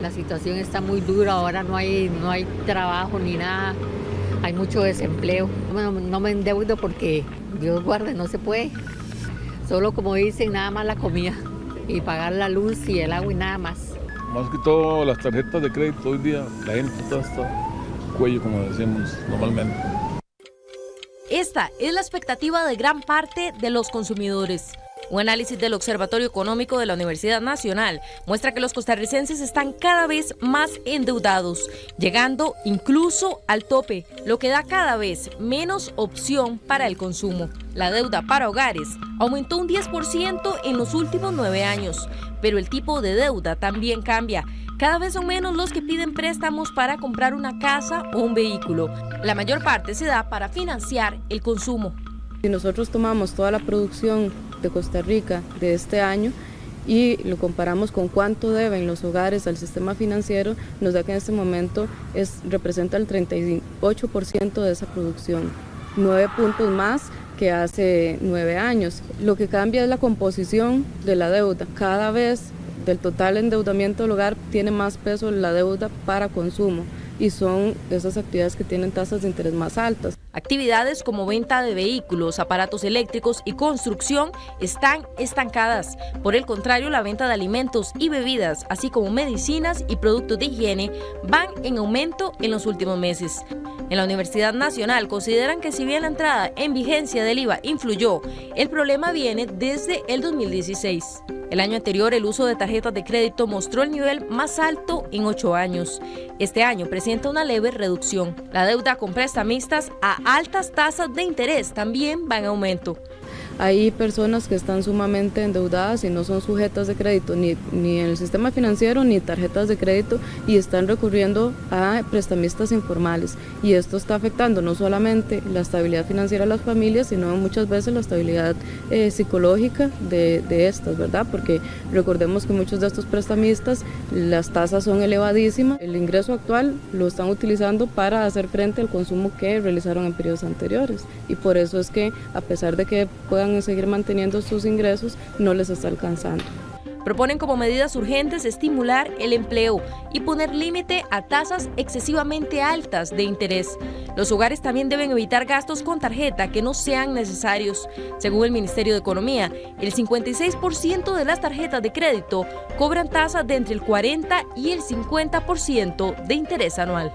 La situación está muy dura, ahora no hay, no hay trabajo ni nada, hay mucho desempleo. No, no me endeudo porque Dios guarde, no se puede. Solo como dicen, nada más la comida y pagar la luz y el agua y nada más. Más que todo las tarjetas de crédito hoy día, la gente está hasta cuello, como decimos normalmente. Esta es la expectativa de gran parte de los consumidores. Un análisis del Observatorio Económico de la Universidad Nacional muestra que los costarricenses están cada vez más endeudados, llegando incluso al tope, lo que da cada vez menos opción para el consumo. La deuda para hogares aumentó un 10% en los últimos nueve años, pero el tipo de deuda también cambia. Cada vez son menos los que piden préstamos para comprar una casa o un vehículo. La mayor parte se da para financiar el consumo. Si nosotros tomamos toda la producción de Costa Rica de este año y lo comparamos con cuánto deben los hogares al sistema financiero, nos da que en este momento es, representa el 38% de esa producción, nueve puntos más que hace nueve años. Lo que cambia es la composición de la deuda. Cada vez del total endeudamiento del hogar tiene más peso la deuda para consumo y son esas actividades que tienen tasas de interés más altas. Actividades como venta de vehículos, aparatos eléctricos y construcción están estancadas. Por el contrario, la venta de alimentos y bebidas, así como medicinas y productos de higiene, van en aumento en los últimos meses. En la Universidad Nacional consideran que si bien la entrada en vigencia del IVA influyó, el problema viene desde el 2016. El año anterior, el uso de tarjetas de crédito mostró el nivel más alto en ocho años. Este año presenta una leve reducción. La deuda con prestamistas a altas tasas de interés también va en aumento. Hay personas que están sumamente endeudadas y no son sujetas de crédito ni, ni en el sistema financiero ni tarjetas de crédito y están recurriendo a prestamistas informales. Y esto está afectando no solamente la estabilidad financiera de las familias, sino muchas veces la estabilidad eh, psicológica de, de estas, ¿verdad? Porque recordemos que muchos de estos prestamistas, las tasas son elevadísimas. El ingreso actual lo están utilizando para hacer frente al consumo que realizaron en periodos anteriores. Y por eso es que, a pesar de que puedan seguir manteniendo sus ingresos, no les está alcanzando. Proponen como medidas urgentes estimular el empleo y poner límite a tasas excesivamente altas de interés. Los hogares también deben evitar gastos con tarjeta que no sean necesarios. Según el Ministerio de Economía, el 56% de las tarjetas de crédito cobran tasas de entre el 40 y el 50% de interés anual.